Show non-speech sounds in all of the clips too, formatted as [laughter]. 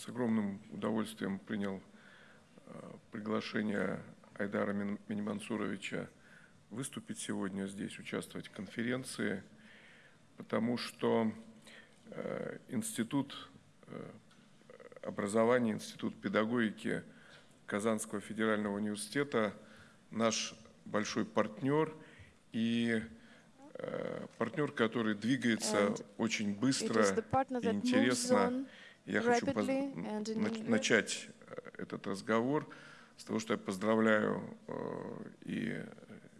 с огромным удовольствием принял э, приглашение Айдара Минимансуровича выступить сегодня здесь, участвовать в конференции, потому что э, Институт образования, Институт педагогики Казанского федерального университета наш большой партнер и партнер, который двигается And очень быстро и интересно. Я хочу начать этот разговор с того, что я поздравляю и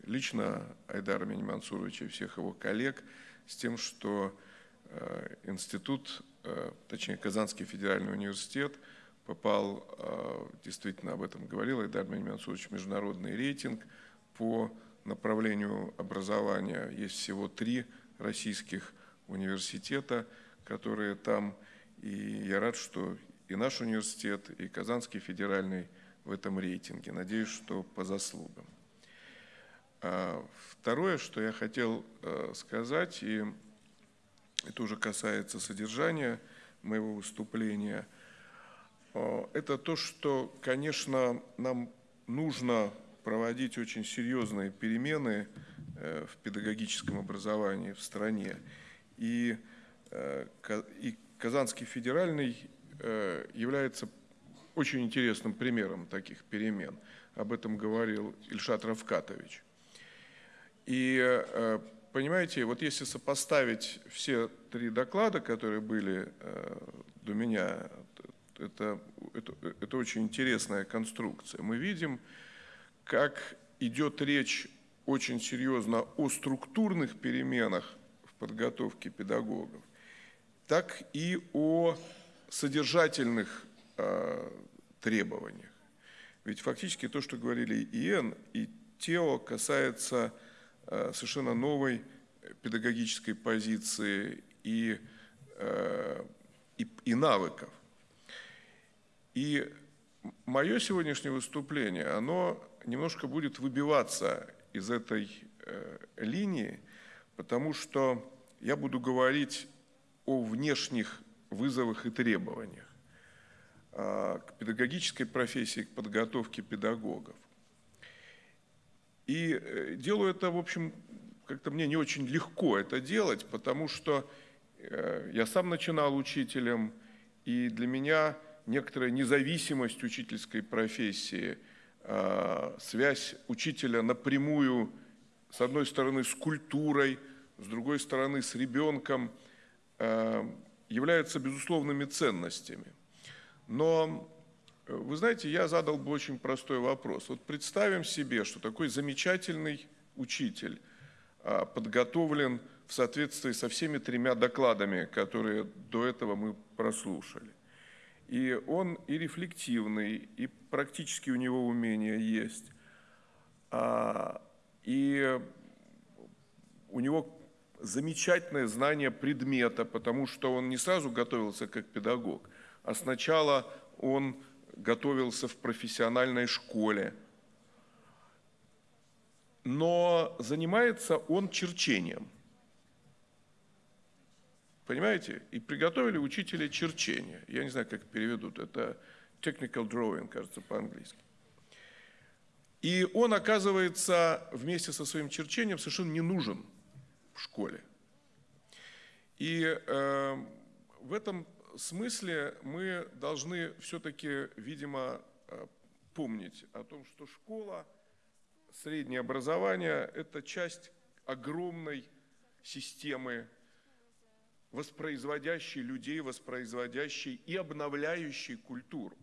лично Айдара Минимансуровича и всех его коллег с тем, что институт, точнее Казанский федеральный университет попал, действительно об этом говорил Айдар Минимансурович, международный рейтинг по направлению образования. Есть всего три российских университета, которые там. И я рад, что и наш университет, и Казанский федеральный в этом рейтинге. Надеюсь, что по заслугам. А второе, что я хотел э, сказать, и это уже касается содержания моего выступления, э, это то, что, конечно, нам нужно проводить очень серьезные перемены э, в педагогическом образовании в стране. И, и Казанский федеральный э, является очень интересным примером таких перемен. Об этом говорил Ильшат Равкатович. И понимаете, вот если сопоставить все три доклада, которые были до меня, это, это, это очень интересная конструкция. Мы видим, как идет речь очень серьезно о структурных переменах в подготовке педагогов, так и о содержательных э, требованиях. Ведь фактически то, что говорили и Иэн, и Тео, касается э, совершенно новой педагогической позиции и, э, и, и навыков. И мое сегодняшнее выступление, оно немножко будет выбиваться из этой линии, потому что я буду говорить о внешних вызовах и требованиях э, к педагогической профессии, к подготовке педагогов. И э, делаю это, в общем, как-то мне не очень легко это делать, потому что э, я сам начинал учителем, и для меня некоторая независимость учительской профессии – Э, связь учителя напрямую, с одной стороны, с культурой, с другой стороны, с ребенком, являются безусловными ценностями. Но, э, вы знаете, я задал бы очень простой вопрос. Вот представим себе, что такой замечательный учитель подготовлен в соответствии со всеми тремя докладами, которые до этого мы прослушали. И он и рефлективный, и практически у него умения есть. А, и у него замечательное знание предмета, потому что он не сразу готовился как педагог, а сначала он готовился в профессиональной школе. Но занимается он черчением – Понимаете? И приготовили учителя черчения. Я не знаю, как переведут. Это technical drawing, кажется, по-английски. И он, оказывается, вместе со своим черчением совершенно не нужен в школе. И э, в этом смысле мы должны все-таки, видимо, э, помнить о том, что школа, среднее образование – это часть огромной системы воспроизводящий людей, воспроизводящий и обновляющий культуру.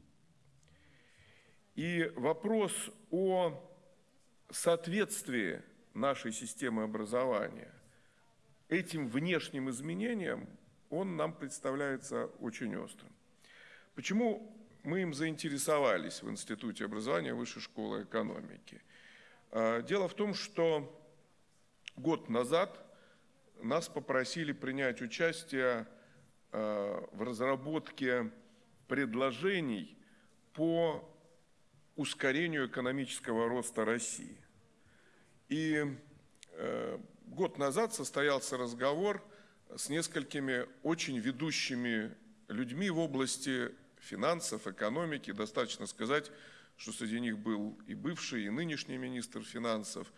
И вопрос о соответствии нашей системы образования этим внешним изменениям, он нам представляется очень острым. Почему мы им заинтересовались в Институте образования Высшей школы экономики? А, дело в том, что год назад нас попросили принять участие э, в разработке предложений по ускорению экономического роста России. И э, год назад состоялся разговор с несколькими очень ведущими людьми в области финансов, экономики. Достаточно сказать, что среди них был и бывший, и нынешний министр финансов,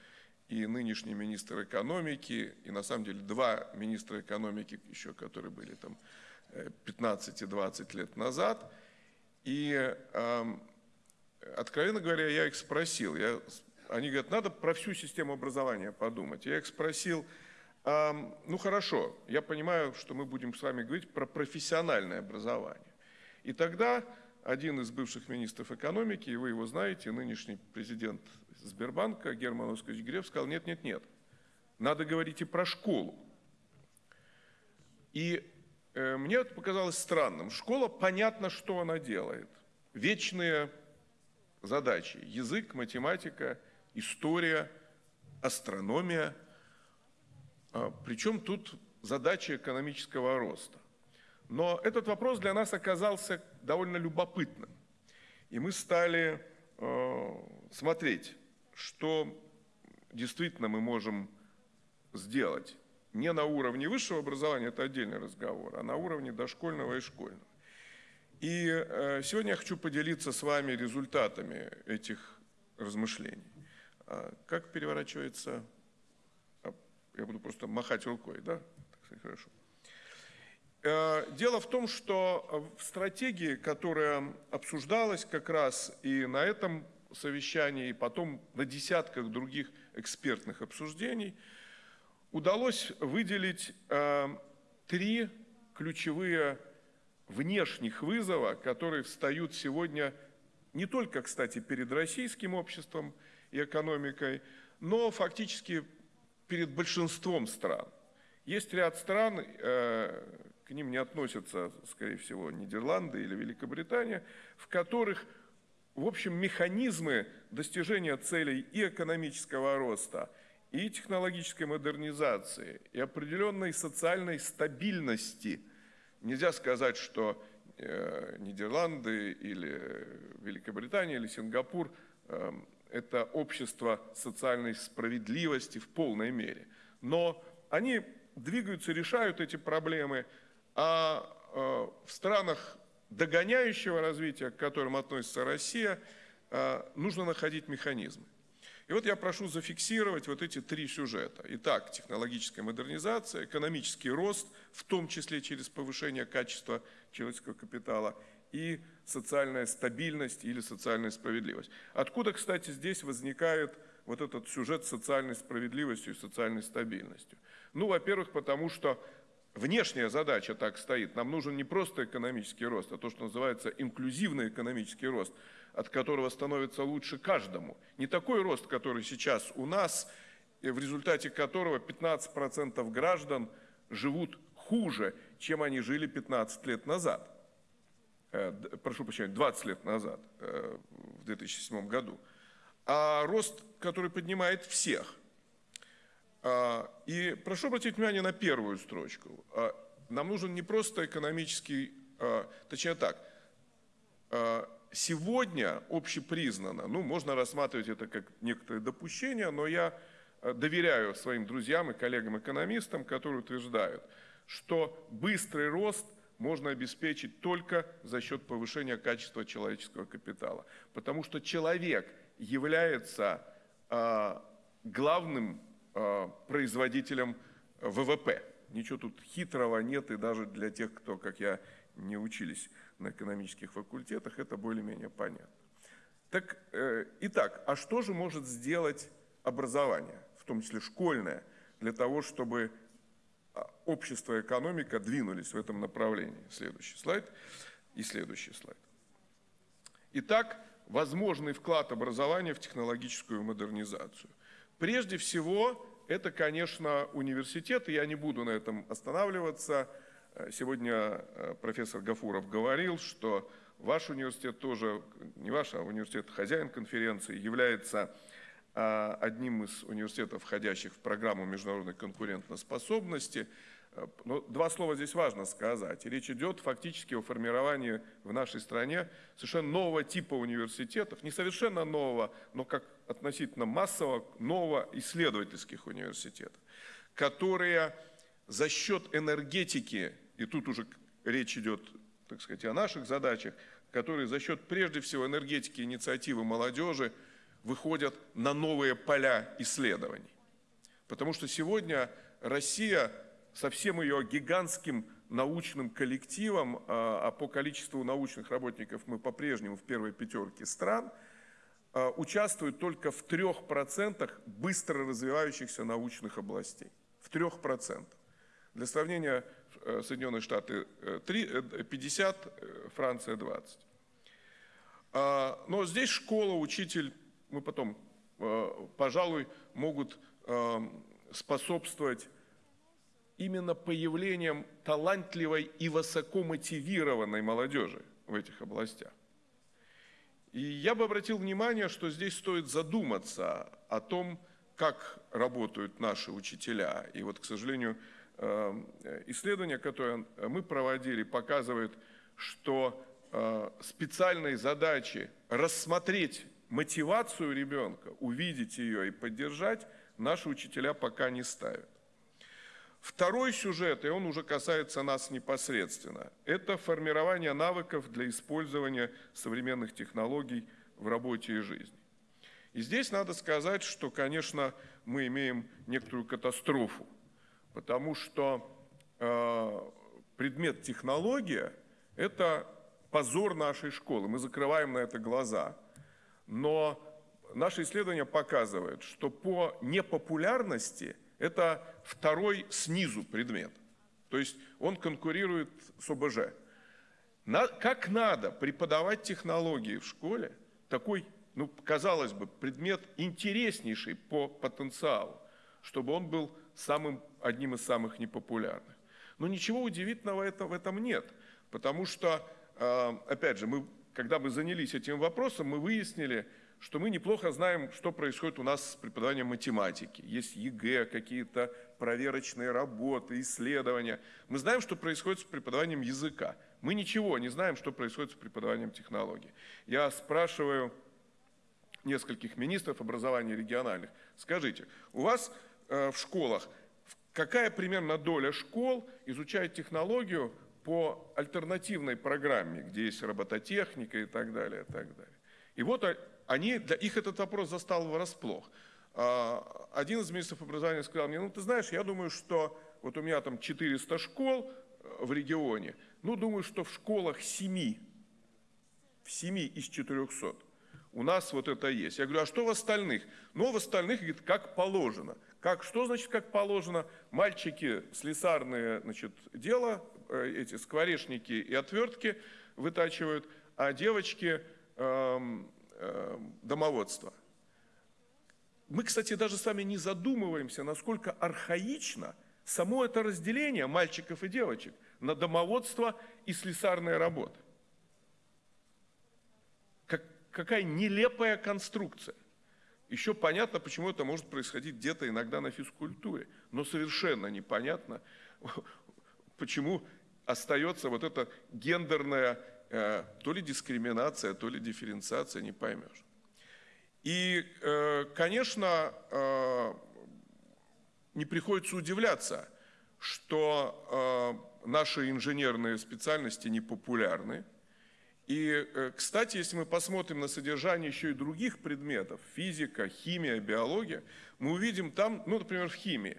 и нынешний министр экономики, и на самом деле два министра экономики еще, которые были там 15 и 20 лет назад. И, э, откровенно говоря, я их спросил, я, они говорят, надо про всю систему образования подумать. Я их спросил, э, ну хорошо, я понимаю, что мы будем с вами говорить про профессиональное образование. И тогда один из бывших министров экономики, и вы его знаете, нынешний президент Сбербанка Герман Оскарович Греф сказал, нет, нет, нет, надо говорить и про школу. И э, мне это показалось странным. Школа, понятно, что она делает. Вечные задачи. Язык, математика, история, астрономия. А, причем тут задача экономического роста. Но этот вопрос для нас оказался довольно любопытным. И мы стали э, смотреть, что действительно мы можем сделать. Не на уровне высшего образования, это отдельный разговор, а на уровне дошкольного и школьного. И э, сегодня я хочу поделиться с вами результатами этих размышлений. А как переворачивается... А, я буду просто махать рукой, да? Хорошо. Э, дело в том, что в стратегии, которая обсуждалась как раз и на этом совещании, и потом на десятках других экспертных обсуждений, удалось выделить э, три ключевые внешних вызова, которые встают сегодня не только, кстати, перед российским обществом и экономикой, но фактически перед большинством стран. Есть ряд стран, э, к ним не относятся, скорее всего, Нидерланды или Великобритания, в которых, в общем, механизмы достижения целей и экономического роста, и технологической модернизации, и определенной социальной стабильности. Нельзя сказать, что э, Нидерланды или Великобритания или Сингапур э, это общество социальной справедливости в полной мере. Но они двигаются, решают эти проблемы, а э, в странах догоняющего развития, к которым относится Россия, э, нужно находить механизмы. И вот я прошу зафиксировать вот эти три сюжета. Итак, технологическая модернизация, экономический рост, в том числе через повышение качества человеческого капитала, и социальная стабильность или социальная справедливость. Откуда, кстати, здесь возникает вот этот сюжет с социальной справедливостью и социальной стабильностью? Ну, во-первых, потому что внешняя задача так стоит. Нам нужен не просто экономический рост, а то, что называется инклюзивный экономический рост, от которого становится лучше каждому. Не такой рост, который сейчас у нас, в результате которого 15% граждан живут хуже, чем они жили 15 лет назад. Э, прошу прощения, 20 лет назад, э, в 2007 году. А рост, который поднимает всех. А, и прошу обратить внимание на первую строчку. А, нам нужен не просто экономический, а, точнее так, сегодня общепризнано, ну, можно рассматривать это как некоторое допущение, но я доверяю своим друзьям и коллегам-экономистам, которые утверждают, что быстрый рост можно обеспечить только за счет повышения качества человеческого капитала. Потому что человек является главным Э, производителем ВВП. Ничего тут хитрого нет, и даже для тех, кто, как я, не учились на экономических факультетах, это более-менее понятно. Так, э, итак, а что же может сделать образование, в том числе школьное, для того, чтобы общество и экономика двинулись в этом направлении? Следующий слайд и следующий слайд. Итак, возможный вклад образования в технологическую модернизацию. Прежде всего, это, конечно, университеты, я не буду на этом останавливаться. Э, сегодня э, профессор Гафуров говорил, что ваш университет тоже, не ваш, а университет хозяин конференции, является одним из университетов, входящих в программу международной конкурентоспособности. Но два слова здесь важно сказать. Речь идет фактически о формировании в нашей стране совершенно нового типа университетов, не совершенно нового, но как относительно массового нового исследовательских университетов, которые за счет энергетики, и тут уже речь идет, так сказать, о наших задачах, которые за счет прежде всего энергетики инициативы молодежи выходят на новые поля исследований. Потому что сегодня Россия со всем ее гигантским научным коллективом, а, а по количеству научных работников мы по-прежнему в первой пятерке стран, а, участвует только в трех процентах быстро развивающихся научных областей. В трех процентах. Для сравнения, э, Соединенные Штаты 50, э, э, Франция 20. А, но здесь школа, учитель, мы потом, пожалуй, могут способствовать именно появлением талантливой и высокомотивированной молодежи в этих областях. И я бы обратил внимание, что здесь стоит задуматься о том, как работают наши учителя. И вот, к сожалению, э, исследование, которое мы проводили, показывает, что э, специальной задачи рассмотреть мотивацию ребенка, увидеть ее и поддержать, наши учителя пока не ставят. Второй сюжет, и он уже касается нас непосредственно, это формирование навыков для использования современных технологий в работе и жизни. И здесь надо сказать, что, конечно, мы имеем некоторую катастрофу, потому что э, предмет технология – это позор нашей школы, мы закрываем на это глаза. Но наше исследование показывает, что по непопулярности – это второй снизу предмет. То есть он конкурирует с ОБЖ. На, как надо преподавать технологии в школе, такой, ну, казалось бы, предмет интереснейший по потенциалу, чтобы он был самым, одним из самых непопулярных. Но ничего удивительного это, в этом нет, потому что, э, опять же, мы, когда мы занялись этим вопросом, мы выяснили, что мы неплохо знаем, что происходит у нас с преподаванием математики. Есть ЕГЭ, какие-то проверочные работы, исследования. Мы знаем, что происходит с преподаванием языка. Мы ничего не знаем, что происходит с преподаванием технологий. Я спрашиваю нескольких министров образования региональных, скажите, у вас э, в школах какая примерно доля школ изучает технологию по альтернативной программе, где есть робототехника и так далее, и так далее. И вот они, для их этот вопрос застал врасплох. А, один из министров образования сказал мне, ну ты знаешь, я думаю, что вот у меня там 400 школ э, в регионе, ну думаю, что в школах 7, в 7 из 400 у нас вот это есть. Я говорю, а что в остальных? Ну, в остальных, говорит, как положено. Как, что значит как положено? Мальчики слесарные, значит, дело, эти скворечники и отвертки вытачивают, а девочки эм, Э, домоводства. Мы, кстати, даже сами не задумываемся, насколько архаично само это разделение мальчиков и девочек на домоводство и слесарные работы. Как, какая нелепая конструкция. Еще понятно, почему это может происходить где-то иногда на физкультуре, но совершенно непонятно, [laughs] почему остается вот эта гендерная Э, то ли дискриминация, то ли дифференциация, не поймешь. И, э, конечно, э, не приходится удивляться, что наши инженерные специальности не популярны. И, кстати, если мы посмотрим на содержание еще и других предметов, физика, химия, биология, мы увидим там, ну, например, в химии,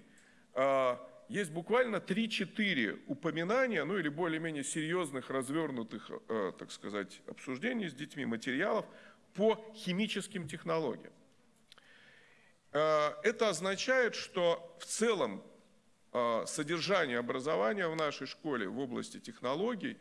есть буквально 3-4 упоминания, ну или более-менее серьезных, развернутых, э, так сказать, обсуждений с детьми, материалов по химическим технологиям. Э, это означает, что в целом э, содержание образования в нашей школе в области технологий,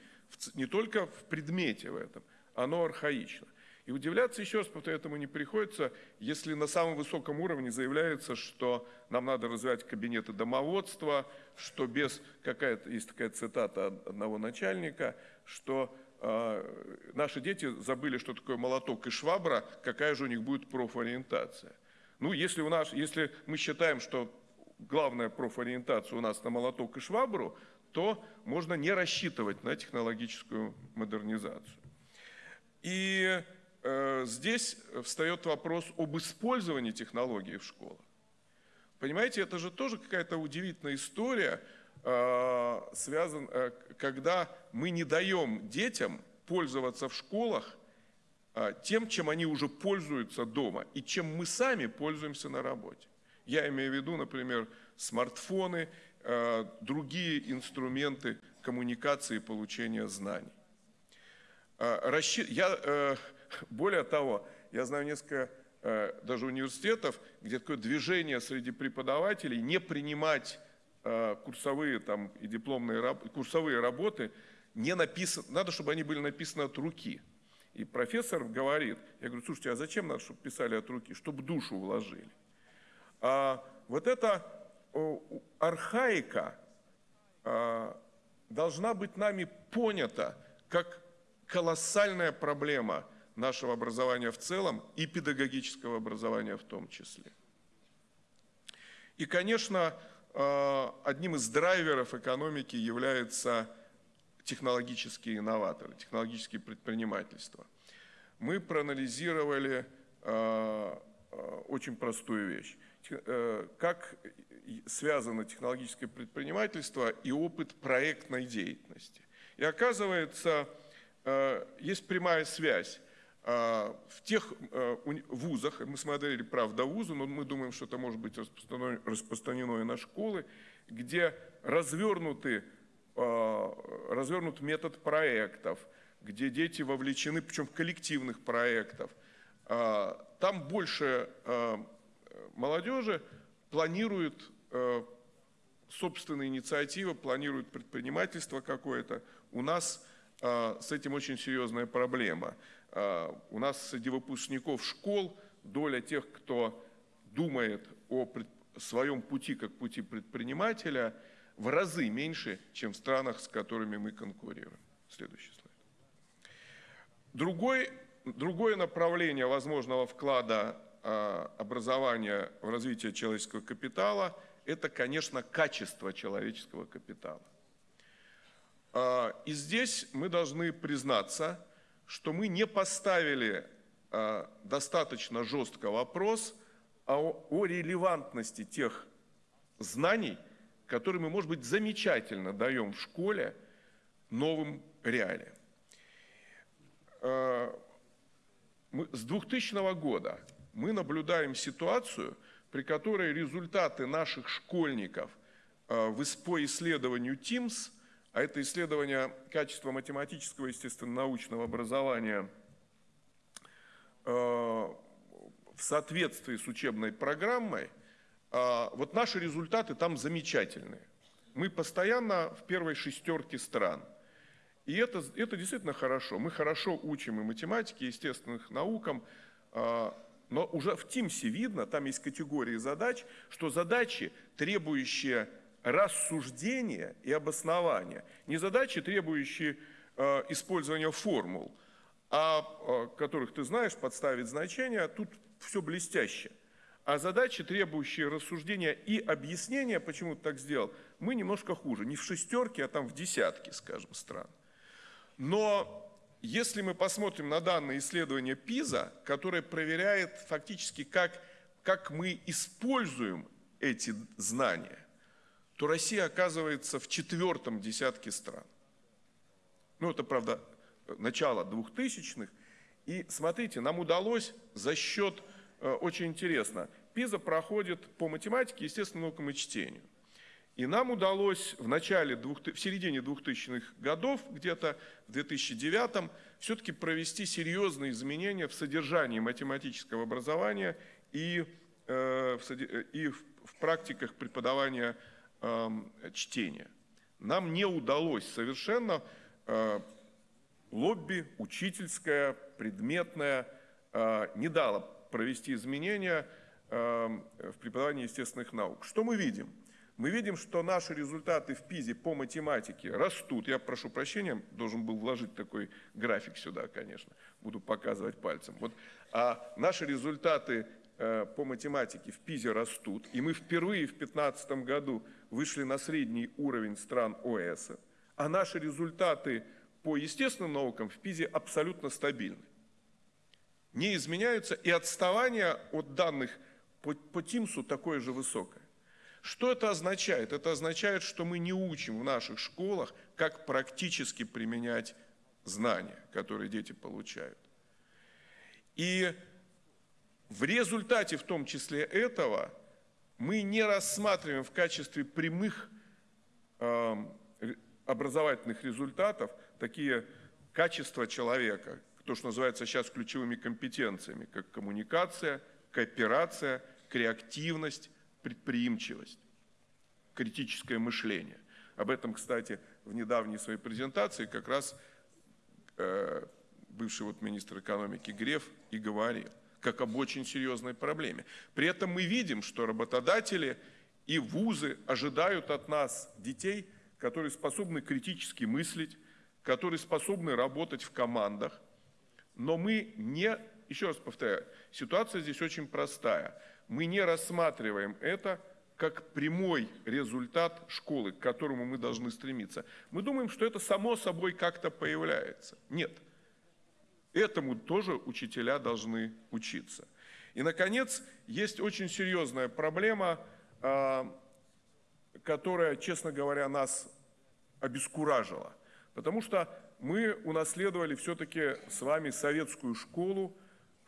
не только в предмете в этом, оно архаично. И удивляться, еще раз повторяю, этому не приходится, если на самом высоком уровне заявляется, что нам надо развивать кабинеты домоводства, что без, какая-то, есть такая цитата одного начальника, что э, наши дети забыли, что такое молоток и швабра, какая же у них будет профориентация. Ну, если, у нас, если мы считаем, что главная профориентация у нас на молоток и швабру, то можно не рассчитывать на технологическую модернизацию. И здесь встает вопрос об использовании технологий в школах. Понимаете, это же тоже какая-то удивительная история, э, связан, э, когда мы не даем детям пользоваться в школах тем, чем они уже пользуются дома и чем мы сами пользуемся на работе. Я имею в виду, например, смартфоны, другие инструменты коммуникации и получения знаний. Я, э, более того, я знаю несколько э, даже университетов, где такое движение среди преподавателей не принимать э, курсовые там, и дипломные курсовые работы, не написаны, надо, чтобы они были написаны от руки. И профессор говорит, я говорю, слушайте, а зачем надо, чтобы писали от руки? Чтобы душу вложили. А вот эта архаика а, должна быть нами понята как колоссальная проблема нашего образования в целом и педагогического образования в том числе. И, конечно, а, одним из драйверов экономики является технологические инноваторы, технологические предпринимательства. Мы проанализировали э, очень простую вещь. Э, как связано технологическое предпринимательство и опыт проектной деятельности. И оказывается, э, есть прямая связь. В тех вузах, мы смотрели, правда, вузы, но мы думаем, что это может быть распространено, и на школы, где развернуты Э, развернут метод проектов, где дети вовлечены, причем в коллективных проектов. Там больше молодежи планирует собственные инициативы, планирует предпринимательство какое-то. У нас с этим очень серьезная проблема. У нас среди выпускников школ доля тех, кто думает о своем пути как пути предпринимателя – в разы меньше, чем в странах, с которыми мы конкурируем. Следующий слайд. Другой, другое направление возможного вклада а, образования в развитие человеческого капитала – это, конечно, качество человеческого капитала. А, и здесь мы должны признаться, что мы не поставили а, достаточно жестко вопрос о, о релевантности тех знаний, который мы, может быть, замечательно даем в школе новым реалиям. Э, с 2000 года мы наблюдаем ситуацию, при которой результаты наших школьников по исследованию ТИМС, а это исследование качества математического, естественно, научного образования э, в соответствии с учебной программой – а, вот наши результаты там замечательные. Мы постоянно в первой шестерке стран. И это, это действительно хорошо. Мы хорошо учим и математике, и естественных наукам, а, но уже в ТИМСе видно, там есть категории задач, что задачи, требующие рассуждения и обоснования, не задачи, требующие а, использования формул, а которых ты знаешь, подставить значения, тут все блестяще а задачи, требующие рассуждения и объяснения, почему ты так сделал, мы немножко хуже. Не в шестерке, а там в десятке, скажем, стран. Но если мы посмотрим на данные исследования ПИЗа, которое проверяет фактически, как, как мы используем эти знания, то Россия оказывается в четвертом десятке стран. Ну, это, правда, начало двухтысячных. И смотрите, нам удалось за счет, э, очень интересно, ПИЗа проходит по математике, естественным наукам и чтению. И нам удалось в начале, в середине 2000-х годов, где-то в 2009 все-таки провести серьезные изменения в содержании математического образования и, э, и в, в практиках преподавания э, чтения. Нам не удалось совершенно э, лобби учительское, предметное, э, не дало провести изменения – Эм, в преподавании естественных наук. Что мы видим? Мы видим, что наши результаты в ПИЗе по математике растут. Я прошу прощения, должен был вложить такой график сюда, конечно. Буду показывать пальцем. Вот, а наши результаты по математике в ПИЗе растут. И мы впервые в 2015 году вышли на средний уровень стран ОЭС. А наши результаты по естественным наукам в ПИЗе абсолютно стабильны. Не изменяются, и отставание от данных по, по ТИМСу такое же высокое. Что это означает? Это означает, что мы не учим в наших школах, как практически применять знания, которые дети получают. И в результате, в том числе этого, мы не рассматриваем в качестве прямых э, образовательных результатов такие качества человека, то, что называется сейчас ключевыми компетенциями, как коммуникация, кооперация, креативность, предприимчивость, критическое мышление. Об этом, кстати, в недавней своей презентации как раз э, бывший вот министр экономики Греф и говорил, как об очень серьезной проблеме. При этом мы видим, что работодатели и вузы ожидают от нас детей, которые способны критически мыслить, которые способны работать в командах. Но мы не, еще раз повторяю, ситуация здесь очень простая. Мы не рассматриваем это как прямой результат школы, к которому мы должны стремиться. Мы думаем, что это само собой как-то появляется. Нет. Этому тоже учителя должны учиться. И, наконец, есть очень серьезная проблема, а, которая, честно говоря, нас обескуражила. Потому что мы унаследовали все-таки с вами советскую школу,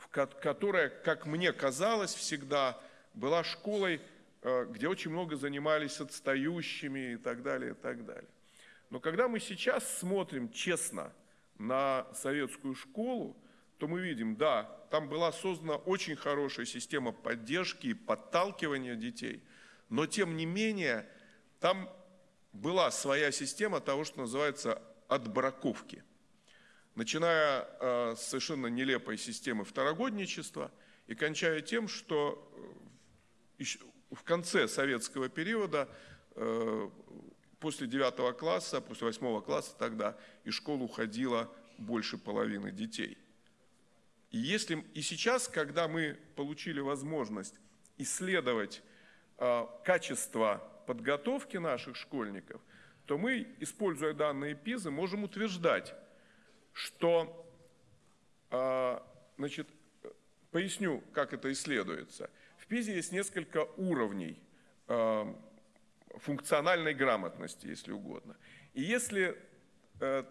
которая, как мне казалось всегда, была школой Э, где очень много занимались отстающими и так далее, и так далее. Но когда мы сейчас смотрим честно на советскую школу, то мы видим, да, там была создана очень хорошая система поддержки и подталкивания детей, но тем не менее там была своя система того, что называется отбраковки. Начиная э, с совершенно нелепой системы второгодничества и кончая тем, что э, в конце советского периода, э, после девятого класса, после восьмого класса тогда, из школы уходило больше половины детей. И, если, и сейчас, когда мы получили возможность исследовать э, качество подготовки наших школьников, то мы, используя данные ПИЗы, можем утверждать, что, э, значит, поясню, как это исследуется – ПИЗе есть несколько уровней э, функциональной грамотности, если угодно. И если э,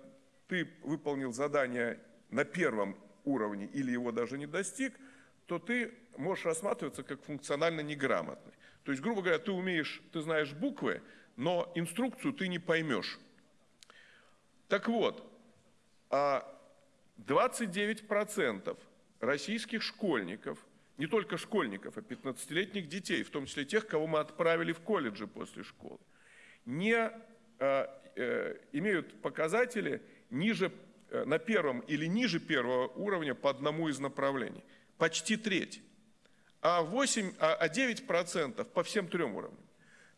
ты выполнил задание на первом уровне или его даже не достиг, то ты можешь рассматриваться как функционально неграмотный. То есть, грубо говоря, ты умеешь, ты знаешь буквы, но инструкцию ты не поймешь. Так вот, 29% а российских школьников – не только школьников, а 15-летних детей, в том числе тех, кого мы отправили в колледжи после школы, не э, э, имеют показатели ниже, э, на первом или ниже первого уровня по одному из направлений. Почти треть. А, 8, а 9% по всем трем уровням.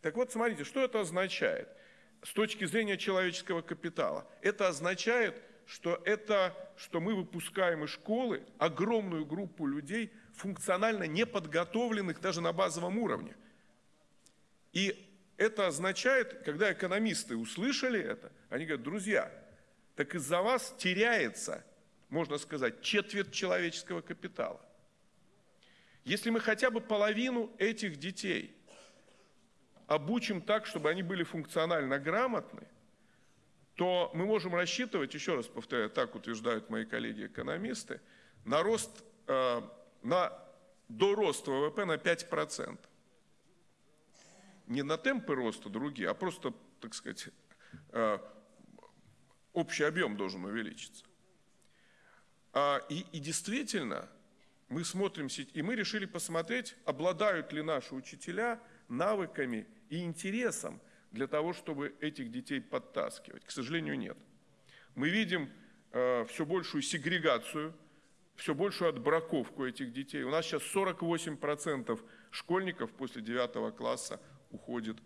Так вот, смотрите, что это означает с точки зрения человеческого капитала? Это означает, что это, что мы выпускаем из школы огромную группу людей – функционально неподготовленных даже на базовом уровне. И это означает, когда экономисты услышали это, они говорят, друзья, так из-за вас теряется, можно сказать, четверть человеческого капитала. Если мы хотя бы половину этих детей обучим так, чтобы они были функционально грамотны, то мы можем рассчитывать, еще раз повторяю, так утверждают мои коллеги-экономисты, на рост э, на, до роста ВВП на 5%. Не на темпы роста другие, а просто, так сказать, э, общий объем должен увеличиться. А, и, и действительно, мы смотрим, и мы решили посмотреть, обладают ли наши учителя навыками и интересом для того, чтобы этих детей подтаскивать. К сожалению, нет. Мы видим э, все большую сегрегацию все большую отбраковку этих детей. У нас сейчас 48% школьников после 9 класса уходят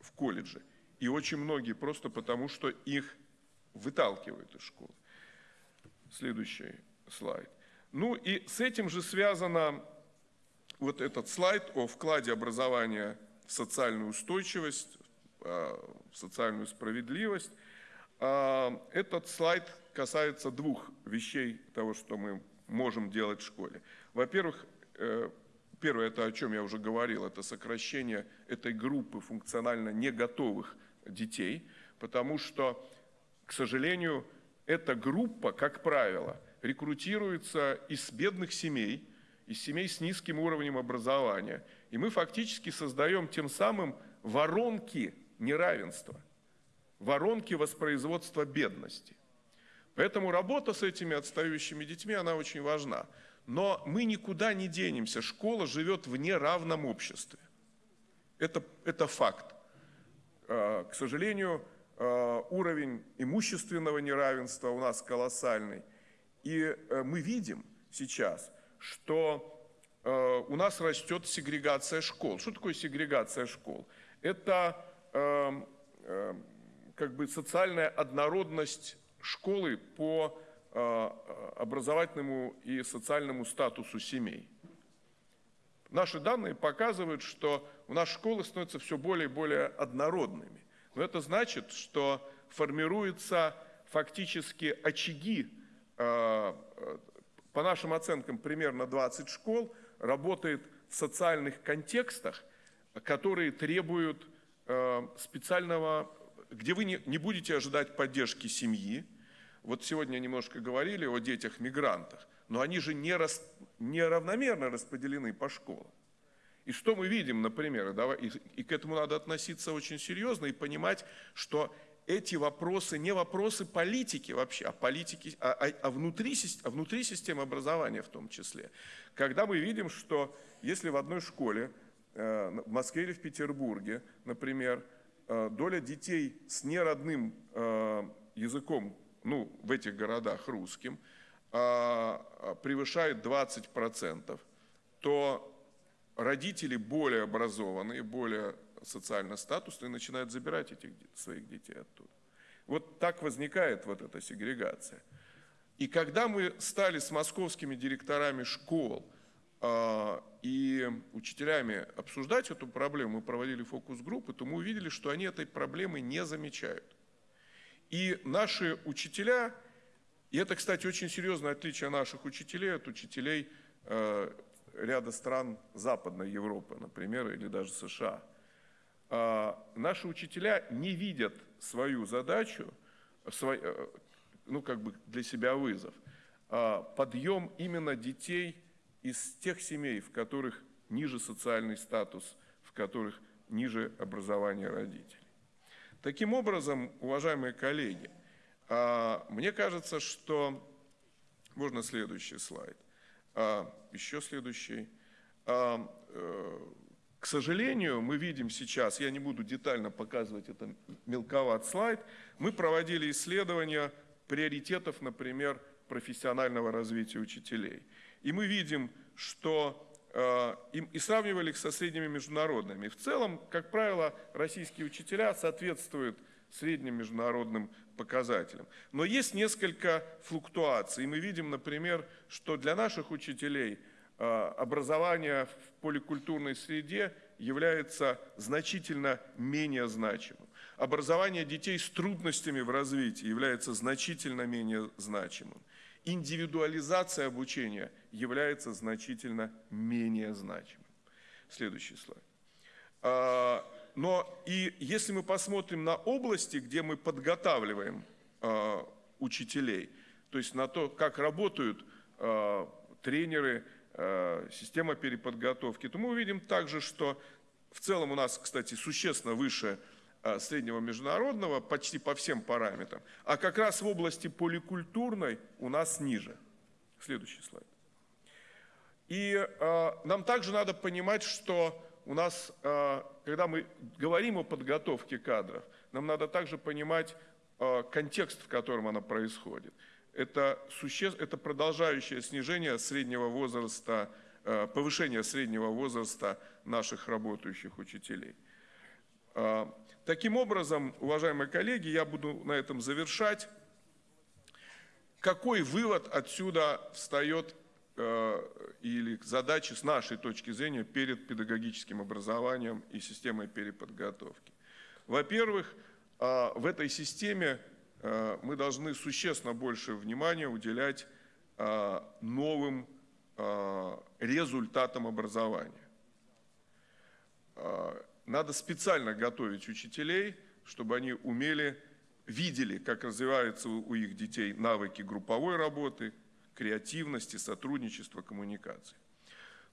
в колледжи. И очень многие просто потому, что их выталкивают из школы. Следующий слайд. Ну и с этим же связано вот этот слайд о вкладе образования в социальную устойчивость, в социальную справедливость. А, этот слайд касается двух вещей того, что мы можем делать в школе. Во-первых, э, первое, это о чем я уже говорил, это сокращение этой группы функционально не готовых детей, потому что, к сожалению, эта группа, как правило, рекрутируется из бедных семей, из семей с низким уровнем образования. И мы фактически создаем тем самым воронки неравенства, воронки воспроизводства бедности. Поэтому работа с этими отстающими детьми, она очень важна. Но мы никуда не денемся. Школа живет в неравном обществе. Это, это факт. А, к сожалению, а, уровень имущественного неравенства у нас колоссальный. И э, мы видим сейчас, что э, у нас растет сегрегация школ. Что такое сегрегация школ? Это эм, эм, как бы социальная однородность школы по э, образовательному и социальному статусу семей. Наши данные показывают, что у нас школы становятся все более и более однородными. Но это значит, что формируются фактически очаги, э, э, по нашим оценкам примерно 20 школ, работает в социальных контекстах, которые требуют специального где вы не будете ожидать поддержки семьи. Вот сегодня немножко говорили о детях-мигрантах, но они же не рас, неравномерно распределены по школам. И что мы видим, например, да, и, и к этому надо относиться очень серьезно и понимать, что эти вопросы не вопросы политики вообще, а, политики, а, а, а, внутри, а внутри системы образования в том числе. Когда мы видим, что если в одной школе, э, в Москве или в Петербурге, например, Э, доля детей с неродным э, языком, ну, в этих городах русским, э, превышает 20%, то родители более образованные, более социально статусные начинают забирать этих своих детей оттуда. Вот так возникает вот эта сегрегация. И когда мы стали с московскими директорами школ – а, и учителями обсуждать эту проблему, мы проводили фокус-группы, то мы увидели, что они этой проблемы не замечают. И наши учителя, и это, кстати, очень серьезное отличие наших учителей от учителей э, ряда стран Западной Европы, например, или даже США. Э, наши учителя не видят свою задачу, свой, э, ну как бы для себя вызов, э, подъем именно детей – из тех семей, в которых ниже социальный статус, в которых ниже образование родителей. Таким образом, уважаемые коллеги, а, мне кажется, что... Можно следующий слайд. А, еще следующий. А, э, к сожалению, мы видим сейчас, я не буду детально показывать это мелковат слайд, мы проводили исследования приоритетов, например, профессионального развития учителей. И мы видим, что и сравнивали их со средними международными. В целом, как правило, российские учителя соответствуют средним международным показателям. Но есть несколько флуктуаций. Мы видим, например, что для наших учителей э, образование в поликультурной среде является значительно менее значимым. Образование детей с трудностями в развитии является значительно менее значимым индивидуализация обучения является значительно менее значимой. Следующий слайд. А, но и если мы посмотрим на области, где мы подготавливаем а, учителей, то есть на то, как работают а, тренеры, система переподготовки, то мы увидим также, что в целом у нас, кстати, существенно выше среднего международного почти по всем параметрам, а как раз в области поликультурной у нас ниже. Следующий слайд. И э, нам также надо понимать, что у нас, э, когда мы говорим о подготовке кадров, нам надо также понимать э, контекст, в котором она происходит. Это, суще... это продолжающее снижение среднего возраста, э, повышение среднего возраста наших работающих учителей. А, таким образом, уважаемые коллеги, я буду на этом завершать. Какой вывод отсюда встает э, или задачи с нашей точки зрения перед педагогическим образованием и системой переподготовки? Во-первых, а, в этой системе э, мы должны существенно больше внимания уделять а, новым результатам образования надо специально готовить учителей, чтобы они умели видели, как развиваются у их детей навыки групповой работы, креативности, сотрудничества, коммуникации.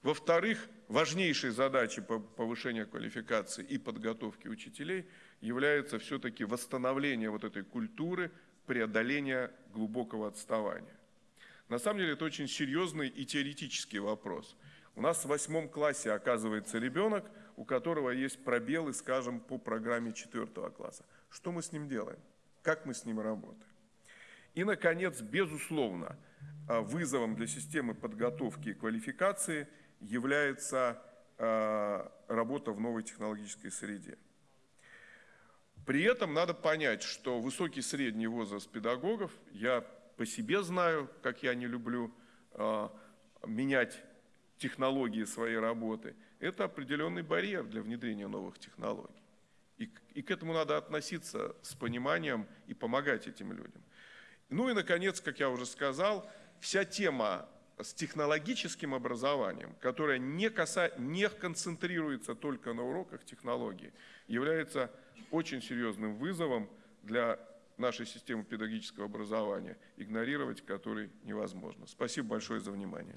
Во-вторых, важнейшей задачей по повышения квалификации и подготовки учителей является все-таки восстановление вот этой культуры преодоления глубокого отставания. На самом деле это очень серьезный и теоретический вопрос. У нас в восьмом классе оказывается ребенок, у которого есть пробелы, скажем, по программе четвертого класса. Что мы с ним делаем? Как мы с ним работаем? И, наконец, безусловно, а, вызовом для системы подготовки и квалификации является а, работа в новой технологической среде. При этом надо понять, что высокий средний возраст педагогов, я по себе знаю, как я не люблю э, менять технологии своей работы, это определенный барьер для внедрения новых технологий. И, и к этому надо относиться с пониманием и помогать этим людям. Ну и, наконец, как я уже сказал, вся тема с технологическим образованием, которая не, каса... не концентрируется только на уроках технологии, является очень серьезным вызовом для нашей системы педагогического образования, игнорировать который невозможно. Спасибо большое за внимание.